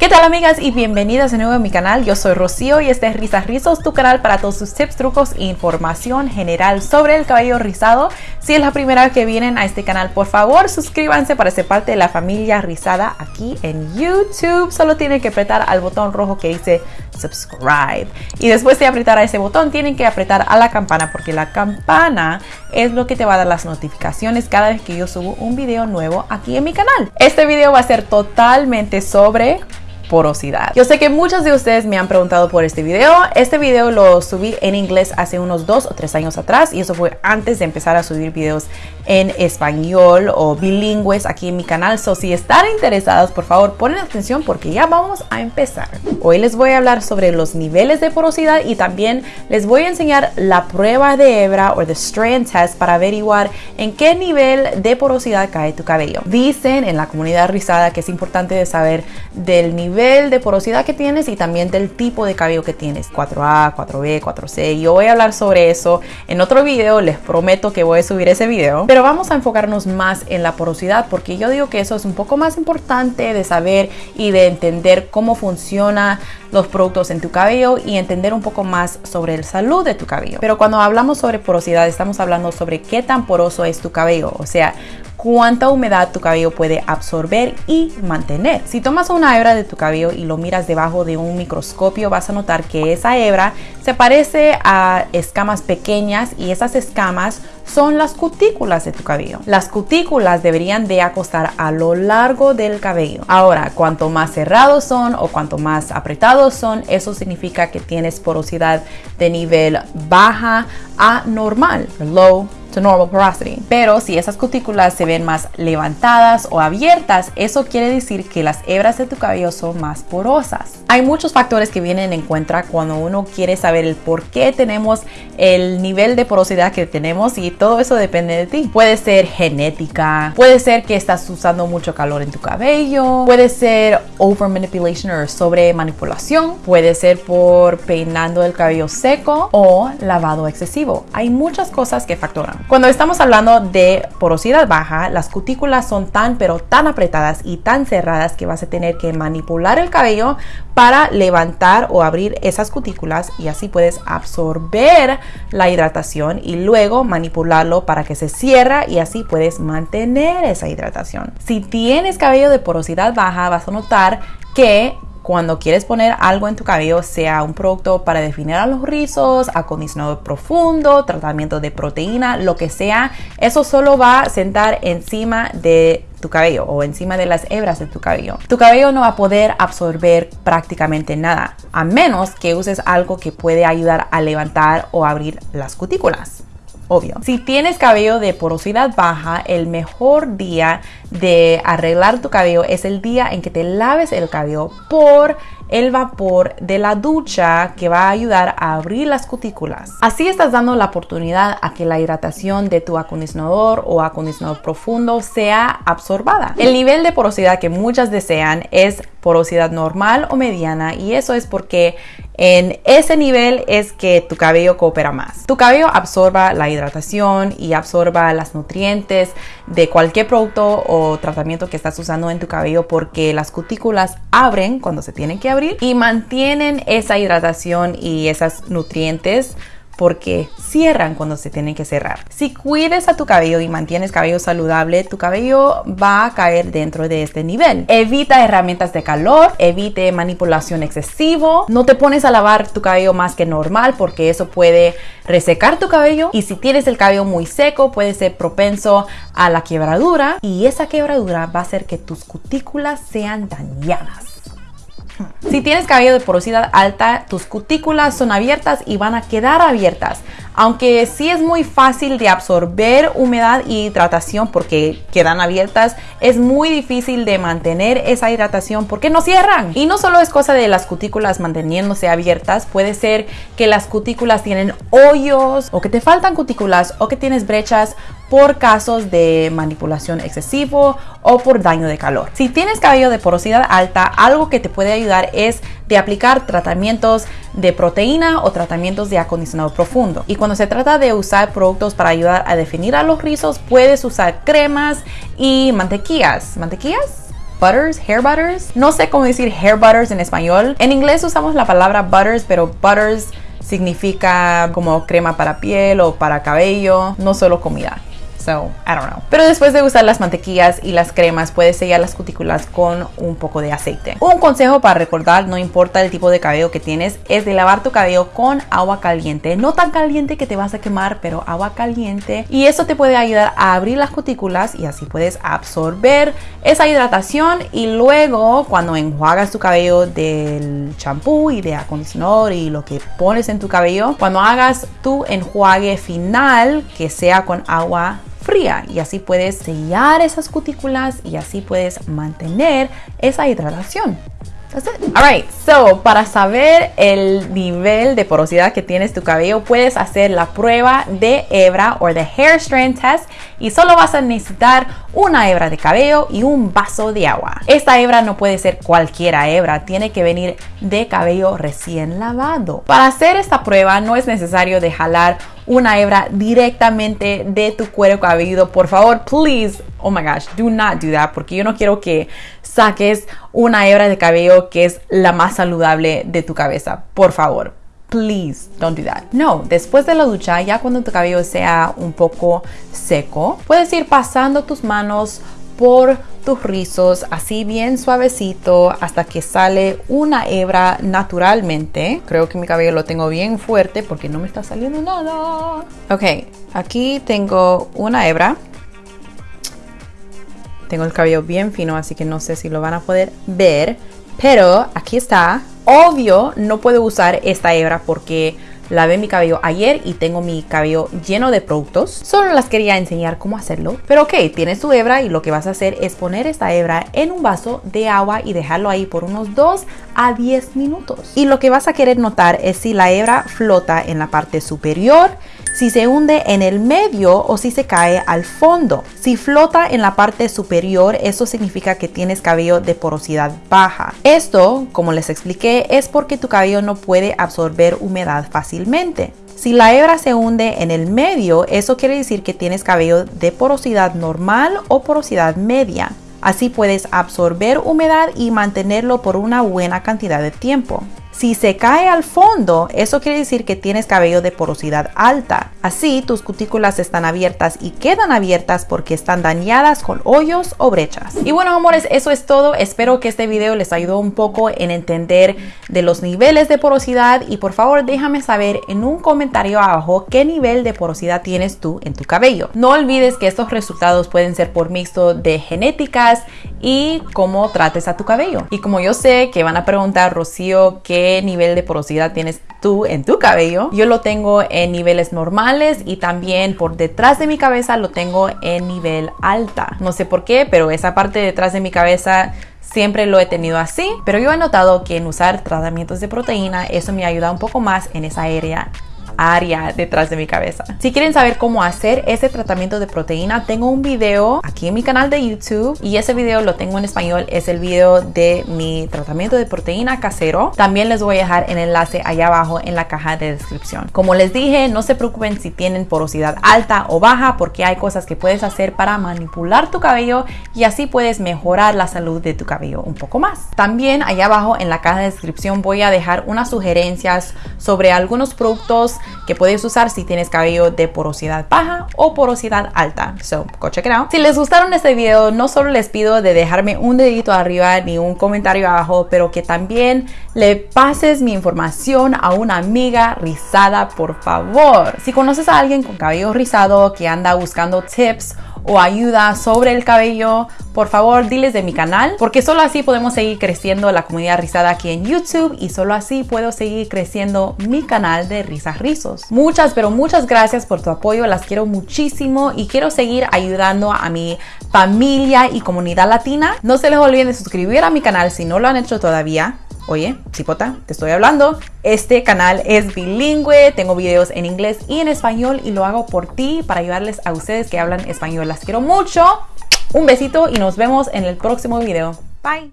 ¿Qué tal amigas y bienvenidas de nuevo a mi canal? Yo soy Rocío y este es Risas Rizos, tu canal para todos sus tips, trucos e información general sobre el cabello rizado. Si es la primera vez que vienen a este canal, por favor suscríbanse para ser parte de la familia rizada aquí en YouTube. Solo tienen que apretar al botón rojo que dice subscribe. Y después de apretar a ese botón tienen que apretar a la campana porque la campana es lo que te va a dar las notificaciones cada vez que yo subo un video nuevo aquí en mi canal. Este video va a ser totalmente sobre porosidad. Yo sé que muchos de ustedes me han preguntado por este video. Este video lo subí en inglés hace unos dos o tres años atrás y eso fue antes de empezar a subir videos en español o bilingües aquí en mi canal. So, si están interesados, por favor, ponen atención porque ya vamos a empezar. Hoy les voy a hablar sobre los niveles de porosidad y también les voy a enseñar la prueba de hebra o the strand test para averiguar en qué nivel de porosidad cae tu cabello. Dicen en la comunidad rizada que es importante saber del nivel de porosidad que tienes y también del tipo de cabello que tienes. 4A, 4B, 4C. Yo voy a hablar sobre eso en otro video. Les prometo que voy a subir ese video. Pero vamos a enfocarnos más en la porosidad porque yo digo que eso es un poco más importante de saber y de entender cómo funciona los productos en tu cabello y entender un poco más sobre el salud de tu cabello. Pero cuando hablamos sobre porosidad estamos hablando sobre qué tan poroso es tu cabello, o sea, cuánta humedad tu cabello puede absorber y mantener. Si tomas una hebra de tu cabello y lo miras debajo de un microscopio, vas a notar que esa hebra se parece a escamas pequeñas y esas escamas son las cutículas de tu cabello. Las cutículas deberían de acostar a lo largo del cabello. Ahora, cuanto más cerrados son o cuanto más apretados son, eso significa que tienes porosidad de nivel baja a normal, low to normal porosity. Pero si esas cutículas se ven más levantadas o abiertas, eso quiere decir que las hebras de tu cabello son más porosas. Hay muchos factores que vienen en cuenta cuando uno quiere saber el por qué tenemos el nivel de porosidad que tenemos y todo eso depende de ti. Puede ser genética, puede ser que estás usando mucho calor en tu cabello, puede ser over manipulation o sobre manipulación, puede ser por peinando el cabello seco o lavado excesivo. Hay muchas cosas que factoran. Cuando estamos hablando de porosidad baja, las cutículas son tan pero tan apretadas y tan cerradas que vas a tener que manipular el cabello para levantar o abrir esas cutículas y así puedes absorber la hidratación y luego manipularlo para que se cierre y así puedes mantener esa hidratación. Si tienes cabello de porosidad baja, vas a notar que cuando quieres poner algo en tu cabello, sea un producto para definir a los rizos, acondicionador profundo, tratamiento de proteína, lo que sea, eso solo va a sentar encima de tu cabello o encima de las hebras de tu cabello. Tu cabello no va a poder absorber prácticamente nada, a menos que uses algo que puede ayudar a levantar o abrir las cutículas obvio. Si tienes cabello de porosidad baja, el mejor día de arreglar tu cabello es el día en que te laves el cabello por el vapor de la ducha que va a ayudar a abrir las cutículas. Así estás dando la oportunidad a que la hidratación de tu acondicionador o acondicionador profundo sea absorbada. El nivel de porosidad que muchas desean es porosidad normal o mediana y eso es porque en ese nivel es que tu cabello coopera más. Tu cabello absorba la hidratación y absorba las nutrientes de cualquier producto o tratamiento que estás usando en tu cabello porque las cutículas abren cuando se tienen que abrir y mantienen esa hidratación y esas nutrientes porque cierran cuando se tienen que cerrar. Si cuides a tu cabello y mantienes cabello saludable, tu cabello va a caer dentro de este nivel. Evita herramientas de calor, evite manipulación excesivo, no te pones a lavar tu cabello más que normal porque eso puede resecar tu cabello y si tienes el cabello muy seco puede ser propenso a la quebradura y esa quebradura va a hacer que tus cutículas sean dañadas. Si tienes cabello de porosidad alta, tus cutículas son abiertas y van a quedar abiertas. Aunque sí es muy fácil de absorber humedad y hidratación porque quedan abiertas, es muy difícil de mantener esa hidratación porque no cierran. Y no solo es cosa de las cutículas manteniéndose abiertas, puede ser que las cutículas tienen hoyos o que te faltan cutículas o que tienes brechas por casos de manipulación excesivo o por daño de calor. Si tienes cabello de porosidad alta, algo que te puede ayudar es de aplicar tratamientos de proteína o tratamientos de acondicionado profundo. Y cuando se trata de usar productos para ayudar a definir a los rizos, puedes usar cremas y mantequillas. ¿Mantequillas? butters, hair butters. No sé cómo decir hair butters en español. En inglés usamos la palabra butters, pero butters significa como crema para piel o para cabello, no solo comida. So, I don't know. Pero después de usar las mantequillas y las cremas, puedes sellar las cutículas con un poco de aceite. Un consejo para recordar, no importa el tipo de cabello que tienes, es de lavar tu cabello con agua caliente. No tan caliente que te vas a quemar, pero agua caliente. Y eso te puede ayudar a abrir las cutículas y así puedes absorber esa hidratación. Y luego, cuando enjuagas tu cabello del champú y de acondicionador y lo que pones en tu cabello, cuando hagas tu enjuague final, que sea con agua y así puedes sellar esas cutículas y así puedes mantener esa hidratación. That's it. Alright, so para saber el nivel de porosidad que tienes tu cabello, puedes hacer la prueba de hebra o de hair strand test y solo vas a necesitar una hebra de cabello y un vaso de agua. Esta hebra no puede ser cualquiera hebra, tiene que venir de cabello recién lavado. Para hacer esta prueba no es necesario de jalar una hebra directamente de tu cuero cabelludo. Por favor, please, oh my gosh, do not do that porque yo no quiero que saques una hebra de cabello que es la más saludable de tu cabeza. Por favor, please don't do that. No, después de la ducha, ya cuando tu cabello sea un poco seco, puedes ir pasando tus manos por tus rizos así bien suavecito hasta que sale una hebra naturalmente. Creo que mi cabello lo tengo bien fuerte porque no me está saliendo nada. Ok, aquí tengo una hebra. Tengo el cabello bien fino, así que no sé si lo van a poder ver. Pero aquí está. Obvio, no puedo usar esta hebra porque Lavé mi cabello ayer y tengo mi cabello lleno de productos. Solo las quería enseñar cómo hacerlo. Pero ok, tienes tu hebra y lo que vas a hacer es poner esta hebra en un vaso de agua y dejarlo ahí por unos 2 a 10 minutos. Y lo que vas a querer notar es si la hebra flota en la parte superior si se hunde en el medio o si se cae al fondo. Si flota en la parte superior, eso significa que tienes cabello de porosidad baja. Esto, como les expliqué, es porque tu cabello no puede absorber humedad fácilmente. Si la hebra se hunde en el medio, eso quiere decir que tienes cabello de porosidad normal o porosidad media. Así puedes absorber humedad y mantenerlo por una buena cantidad de tiempo. Si se cae al fondo, eso quiere decir que tienes cabello de porosidad alta. Así, tus cutículas están abiertas y quedan abiertas porque están dañadas con hoyos o brechas. Y bueno, amores, eso es todo. Espero que este video les ayudó un poco en entender de los niveles de porosidad y por favor déjame saber en un comentario abajo qué nivel de porosidad tienes tú en tu cabello. No olvides que estos resultados pueden ser por mixto de genéticas y cómo trates a tu cabello. Y como yo sé que van a preguntar, Rocío, ¿qué nivel de porosidad tienes tú en tu cabello. Yo lo tengo en niveles normales y también por detrás de mi cabeza lo tengo en nivel alta. No sé por qué, pero esa parte detrás de mi cabeza siempre lo he tenido así, pero yo he notado que en usar tratamientos de proteína eso me ayuda un poco más en esa área área detrás de mi cabeza. Si quieren saber cómo hacer ese tratamiento de proteína, tengo un video aquí en mi canal de YouTube y ese video lo tengo en español. Es el video de mi tratamiento de proteína casero. También les voy a dejar el enlace allá abajo en la caja de descripción. Como les dije, no se preocupen si tienen porosidad alta o baja porque hay cosas que puedes hacer para manipular tu cabello y así puedes mejorar la salud de tu cabello un poco más. También allá abajo en la caja de descripción voy a dejar unas sugerencias sobre algunos productos que puedes usar si tienes cabello de porosidad baja o porosidad alta. So, go check it out. Si les gustaron este video, no solo les pido de dejarme un dedito arriba ni un comentario abajo, pero que también le pases mi información a una amiga rizada, por favor. Si conoces a alguien con cabello rizado que anda buscando tips o ayuda sobre el cabello, por favor diles de mi canal, porque solo así podemos seguir creciendo la comunidad rizada aquí en YouTube y solo así puedo seguir creciendo mi canal de risas rizos. Muchas, pero muchas gracias por tu apoyo, las quiero muchísimo y quiero seguir ayudando a mi familia y comunidad latina. No se les olviden de suscribir a mi canal si no lo han hecho todavía Oye, Cipota, te estoy hablando. Este canal es bilingüe, tengo videos en inglés y en español y lo hago por ti para ayudarles a ustedes que hablan español. Las quiero mucho. Un besito y nos vemos en el próximo video. Bye.